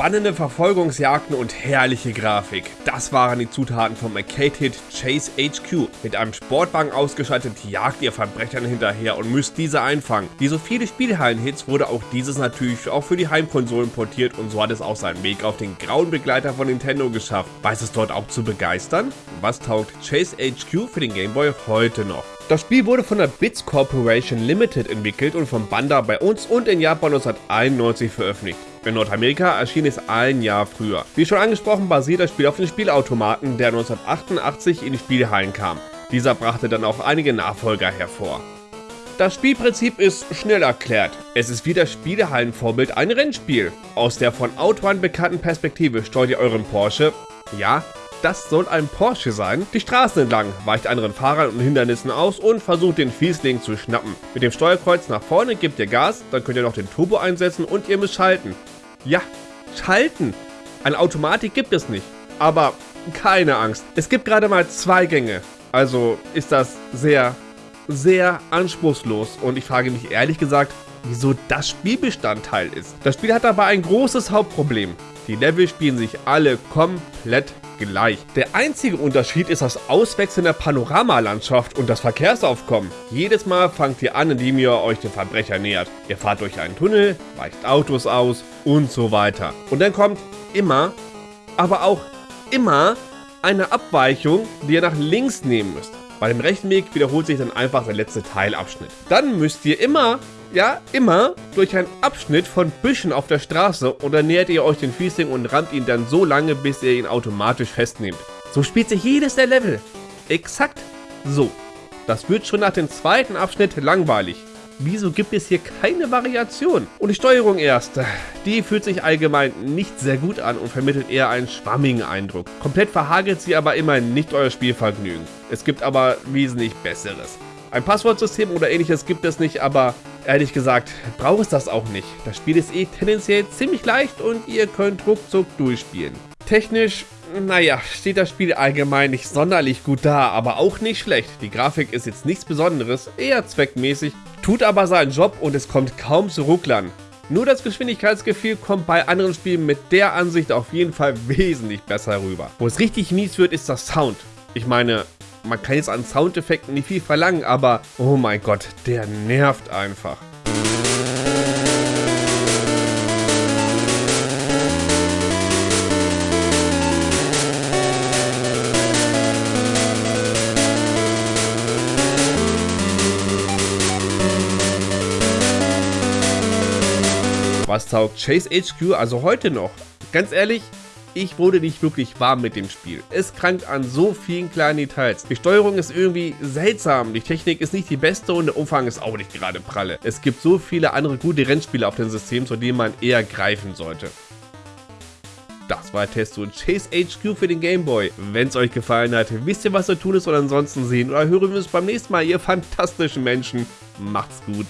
Spannende Verfolgungsjagden und herrliche Grafik. Das waren die Zutaten vom Arcade-Hit Chase HQ. Mit einem Sportwagen ausgeschaltet jagt ihr Verbrechern hinterher und müsst diese einfangen. Wie so viele Spielhallen-Hits wurde auch dieses natürlich auch für die Heimkonsolen portiert und so hat es auch seinen Weg auf den grauen Begleiter von Nintendo geschafft. Weiß es dort auch zu begeistern? Was taugt Chase HQ für den Game Boy heute noch? Das Spiel wurde von der Bits Corporation Limited entwickelt und von Banda bei uns und in Japan 1991 veröffentlicht. In Nordamerika erschien es ein Jahr früher. Wie schon angesprochen basiert das Spiel auf den Spielautomaten, der 1988 in die Spielhallen kam. Dieser brachte dann auch einige Nachfolger hervor. Das Spielprinzip ist schnell erklärt. Es ist wie das Spielehallenvorbild ein Rennspiel. Aus der von Outrun bekannten Perspektive steuert ihr euren Porsche, ja, das soll ein Porsche sein. Die Straßen entlang, weicht anderen Fahrern und Hindernissen aus und versucht den Fiesling zu schnappen. Mit dem Steuerkreuz nach vorne gebt ihr Gas, dann könnt ihr noch den Turbo einsetzen und ihr müsst schalten. Ja, schalten. Eine Automatik gibt es nicht. Aber keine Angst. Es gibt gerade mal zwei Gänge. Also ist das sehr, sehr anspruchslos. Und ich frage mich ehrlich gesagt, wieso das Spielbestandteil ist. Das Spiel hat aber ein großes Hauptproblem. Die Level spielen sich alle komplett gleich. Der einzige Unterschied ist das Auswechseln der Panoramalandschaft und das Verkehrsaufkommen. Jedes Mal fangt ihr an, indem ihr euch dem Verbrecher nähert. Ihr fahrt durch einen Tunnel, weicht Autos aus und so weiter. Und dann kommt immer, aber auch immer eine Abweichung, die ihr nach links nehmen müsst. Bei dem rechten Weg wiederholt sich dann einfach der letzte Teilabschnitt. Dann müsst ihr immer ja, immer durch einen Abschnitt von Büschen auf der Straße und dann nähert ihr euch den Fiesling und rammt ihn dann so lange, bis ihr ihn automatisch festnehmt. So spielt sich jedes der Level. Exakt so. Das wird schon nach dem zweiten Abschnitt langweilig. Wieso gibt es hier keine Variation? Und die Steuerung erst. Die fühlt sich allgemein nicht sehr gut an und vermittelt eher einen schwammigen Eindruck. Komplett verhagelt sie aber immerhin nicht euer Spielvergnügen. Es gibt aber wesentlich besseres. Ein Passwortsystem oder ähnliches gibt es nicht, aber ehrlich gesagt braucht es das auch nicht. Das Spiel ist eh tendenziell ziemlich leicht und ihr könnt ruckzuck durchspielen. Technisch, naja, steht das Spiel allgemein nicht sonderlich gut da, aber auch nicht schlecht. Die Grafik ist jetzt nichts Besonderes, eher zweckmäßig, tut aber seinen Job und es kommt kaum zu Rucklern. Nur das Geschwindigkeitsgefühl kommt bei anderen Spielen mit der Ansicht auf jeden Fall wesentlich besser rüber. Wo es richtig mies wird, ist das Sound. Ich meine, man kann jetzt an Soundeffekten nicht viel verlangen, aber oh mein Gott, der nervt einfach. Was taugt Chase HQ also heute noch? Ganz ehrlich, ich wurde nicht wirklich warm mit dem Spiel. Es krankt an so vielen kleinen Details. Die Steuerung ist irgendwie seltsam, die Technik ist nicht die beste und der Umfang ist auch nicht gerade pralle. Es gibt so viele andere gute Rennspiele auf dem System, zu denen man eher greifen sollte. Das war Test zu Chase HQ für den Game Boy. Wenn es euch gefallen hat, wisst ihr, was zu tun ist und ansonsten sehen oder hören wir uns beim nächsten Mal, ihr fantastischen Menschen. Macht's gut.